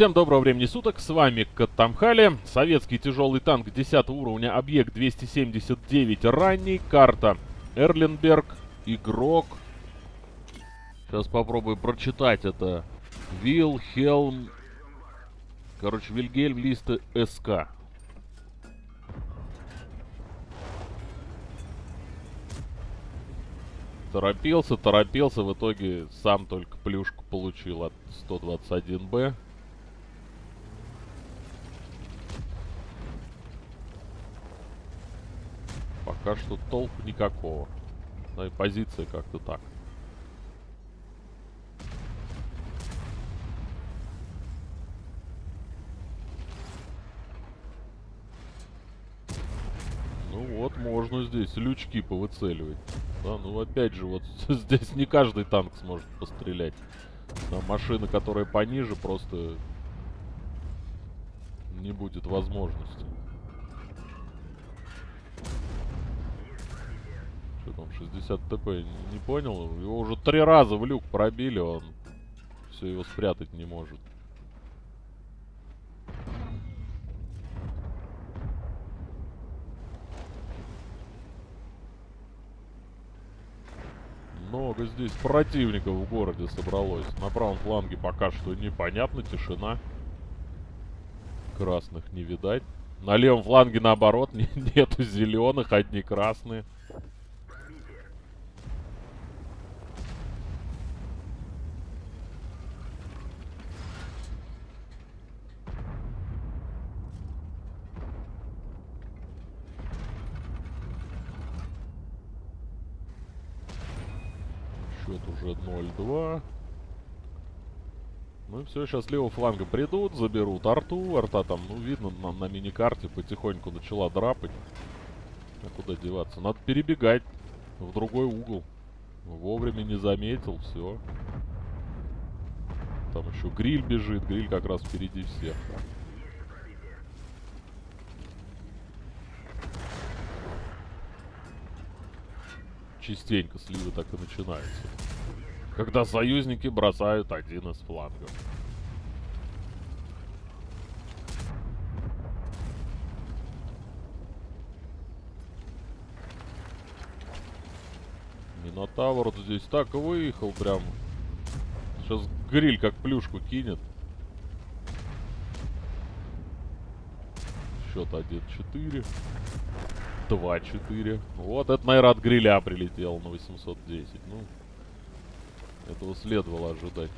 Всем доброго времени суток, с вами Катамхали, советский тяжелый танк 10 уровня, объект 279 ранний, карта Эрленберг, игрок. Сейчас попробую прочитать это. Вилхелм, короче, Вильгельм Лист СК. Торопился, торопился, в итоге сам только плюшку получил от 121Б. Пока что толку никакого. Да и позиция как-то так. Ну вот, можно здесь лючки повыцеливать. Да, ну опять же, вот здесь не каждый танк сможет пострелять. На машины, которые пониже, просто не будет возможности. Что там, 60 ТП, не, понял? Его уже три раза в люк пробили, он все его спрятать не может. Много здесь противников в городе собралось. На правом фланге пока что непонятно, тишина. Красных не видать. На левом фланге наоборот нету зеленых, одни красные. Счет уже 0-2. Ну и все, сейчас с левого фланга придут, заберут арту. Арта там, ну, видно, на, на мини-карте потихоньку начала драпать. А куда деваться? Надо перебегать в другой угол. Вовремя не заметил, все. Там еще гриль бежит, гриль как раз впереди всех. Частенько сливы так и начинаются. Когда союзники бросают один из флангов. Минотавр здесь так выехал прям. Сейчас гриль как плюшку кинет. Счет 1-4. 2-4. Вот это, наверное, от гриля прилетел на 810. Ну, этого следовало ожидать.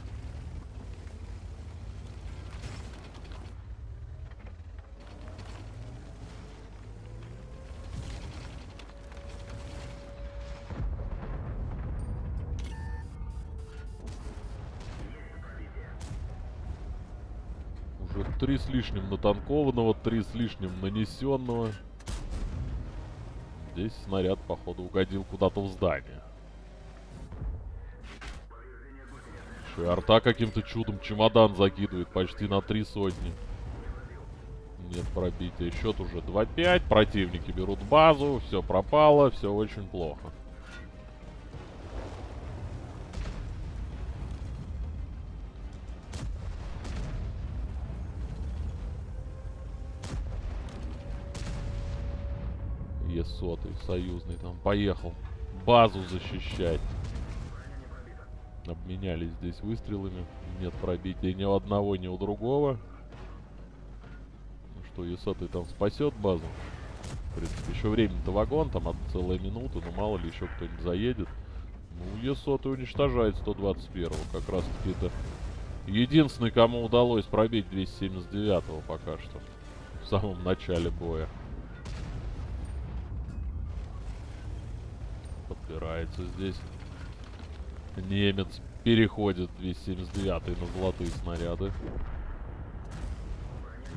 Уже три с лишним натанкованного, три с лишним нанесенного. Здесь снаряд, походу, угодил куда-то в здание. И арта каким-то чудом чемодан закидывает почти на три сотни. Нет пробития. Счет уже 2-5. Противники берут базу. Все пропало. Все очень плохо. Е-сотый, союзный там, поехал базу защищать. Обменялись здесь выстрелами. Нет пробития ни у одного, ни у другого. Ну что, Е-сотый там спасет базу. В принципе, еще времени-то вагон, там целая минута, но мало ли еще кто-нибудь заедет. Ну, Е-сотый уничтожает 121-го, как раз таки это единственный, кому удалось пробить 279-го пока что. В самом начале боя. Подбирается здесь. Немец переходит 279 на золотые снаряды.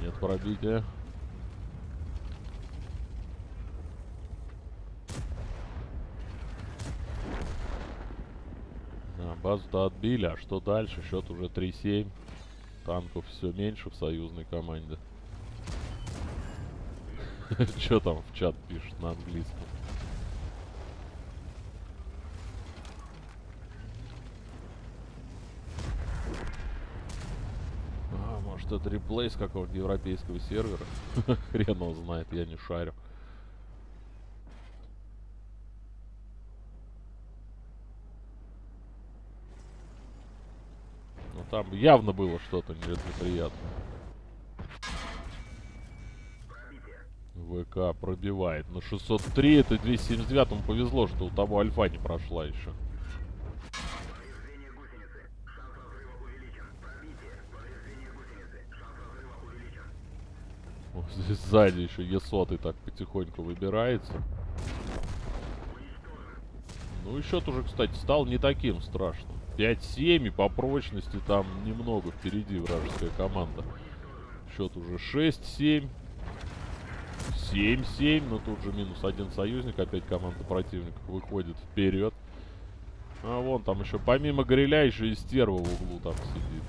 Нет пробития. А, базу-то отбили, а что дальше? Счет уже 3-7. Танков все меньше в союзной команде. Что там в чат пишет на английском? Может это реплей с какого-то европейского сервера? Хрен его знает, я не шарю. Ну там явно было что-то неприятное. ВК пробивает. На 603 это 279 повезло, что у того альфа не прошла еще. Вот здесь сзади еще Е100 так потихоньку выбирается. Ну и счет уже, кстати, стал не таким страшным. 5-7 и по прочности там немного впереди вражеская команда. Счет уже 6-7. 7-7, но тут же минус один союзник, опять команда противников выходит вперед. А вон там еще, помимо гриля, еще и стерва в углу там сидит.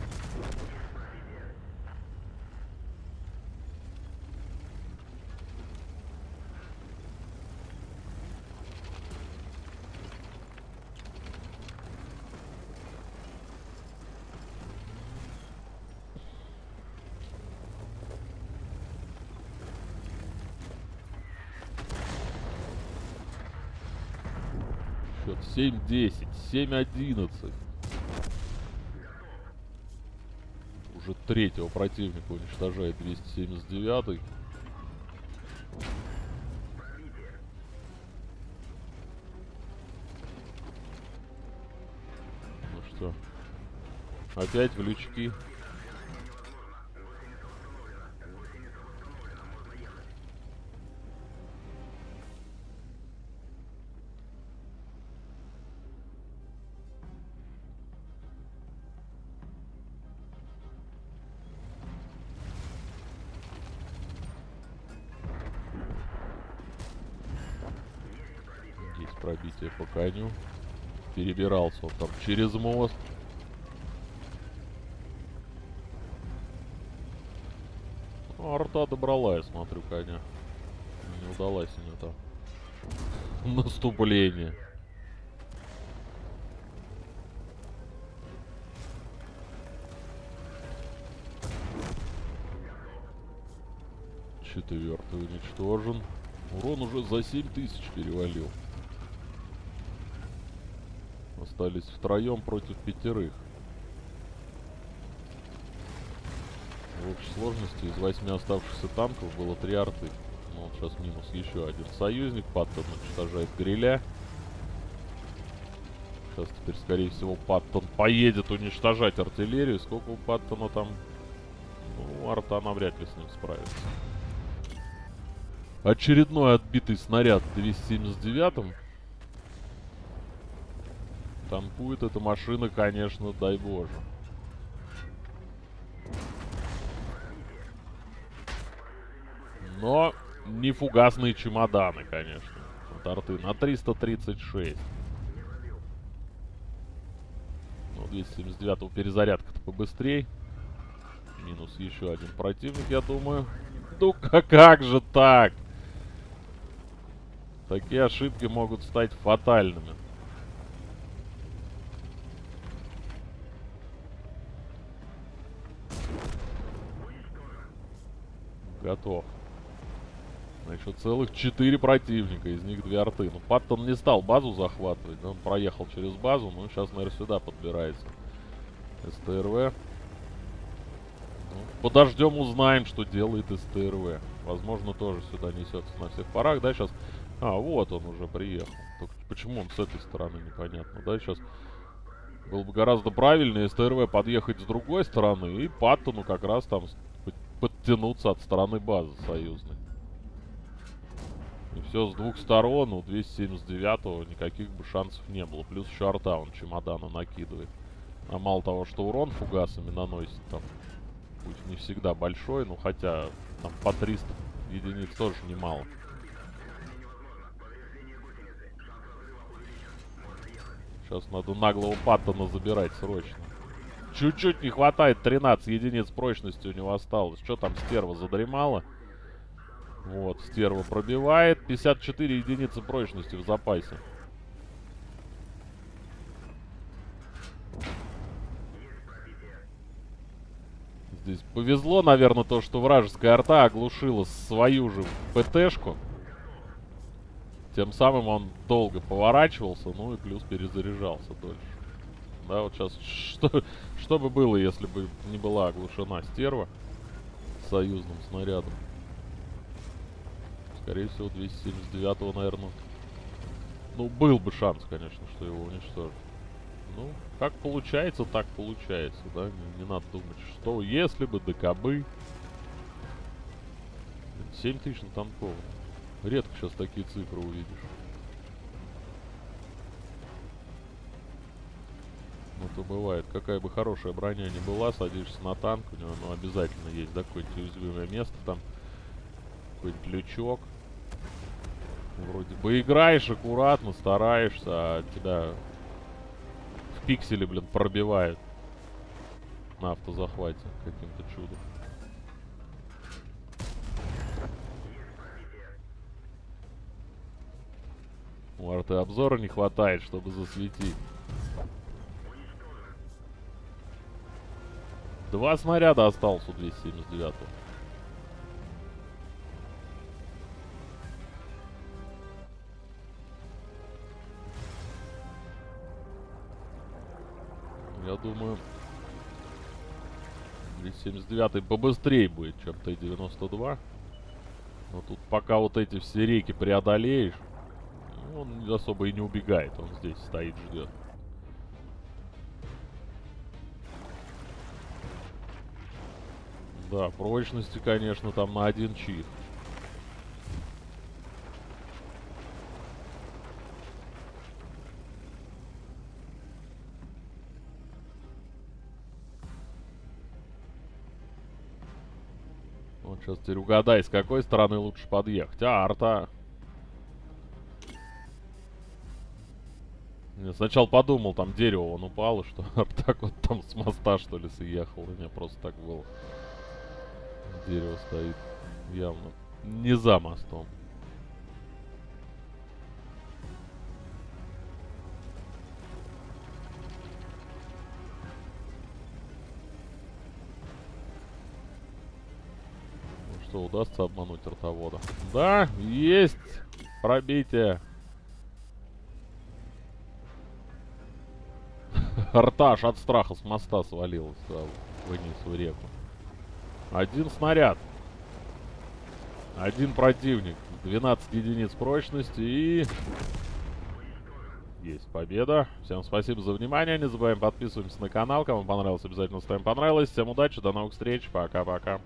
Счет 7-10, 7-11. Уже третьего противника уничтожает 279 -й. Ну что, опять в лючки. Пробитие по коню. Перебирался он там через мост. Арта добрала, я смотрю, коня. Не удалась мне там. Наступление. Четвертый уничтожен. Урон уже за 7000 перевалил. Остались втроем против пятерых. В общей сложности из восьми оставшихся танков было три арты. Ну вот сейчас минус еще один союзник. Паттон уничтожает гриля. Сейчас теперь, скорее всего, Паттон поедет уничтожать артиллерию. Сколько у Паттона там? Ну, арта навряд ли с ним справится. Очередной отбитый снаряд 279-м. Танкует эта машина, конечно, дай боже. Но не фугасные чемоданы, конечно. Вот арты на 336. Ну, 279 перезарядка-то побыстрее. Минус еще один противник, я думаю. Ну как, как же так? Такие ошибки могут стать фатальными. Готов. А еще целых четыре противника, из них две арты. Ну, Паттон не стал базу захватывать, он проехал через базу, ну, сейчас, наверное, сюда подбирается. СТРВ. Ну, подождем, узнаем, что делает СТРВ. Возможно, тоже сюда несется на всех парах, да, сейчас... А, вот он уже приехал. Только почему он с этой стороны, непонятно, да, сейчас... Было бы гораздо правильнее СТРВ подъехать с другой стороны и Паттону как раз там подтянуться от стороны базы союзной. И все с двух сторон, у 279-го никаких бы шансов не было. Плюс еще арта он чемодана накидывает. А мало того, что урон фугасами наносит, там, пусть не всегда большой, но хотя там по 300 единиц тоже немало. Сейчас надо наглого Паттона забирать срочно. Чуть-чуть не хватает, 13 единиц прочности у него осталось. Что там, стерва задремала? Вот, стерва пробивает. 54 единицы прочности в запасе. здесь повезло, наверное, то, что вражеская арта оглушила свою же ПТшку. Тем самым он долго поворачивался, ну и плюс перезаряжался дольше. Да, вот сейчас, что, что бы было, если бы не была оглушена стерва союзным снарядом? Скорее всего, 279-го, наверное. Ну, был бы шанс, конечно, что его уничтожат. Ну, как получается, так получается, да? Не, не надо думать, что если бы, ДКБ. 7 тысяч на танковом. Редко сейчас такие цифры увидишь. Ну, то бывает. Какая бы хорошая броня ни была, садишься на танк, у него ну, обязательно есть, да, какое-нибудь уязвимое место там. Какой-нибудь лючок. Вроде бы играешь аккуратно, стараешься, а тебя пиксели, блин, пробивает на автозахвате каким-то чудом. У арты обзора не хватает, чтобы засветить. Два снаряда осталось у 279 -го. Я думаю, 279 побыстрее будет, чем Т-92. Но тут пока вот эти все реки преодолеешь, он особо и не убегает. Он здесь стоит, ждет. Да, прочности, конечно, там на один чих. Вот сейчас теперь угадай, с какой стороны лучше подъехать. А, арта. Я сначала подумал, там дерево он упало, что так вот там с моста что ли съехал. У меня просто так было. Дерево стоит явно не за мостом. что, удастся обмануть ротовода? Да, есть пробитие. Арташ от страха с моста свалилась да, вниз в реку. Один снаряд. Один противник. 12 единиц прочности и... Есть победа. Всем спасибо за внимание. Не забываем подписываемся на канал. Кому понравилось, обязательно ставим понравилось. Всем удачи, до новых встреч. Пока-пока.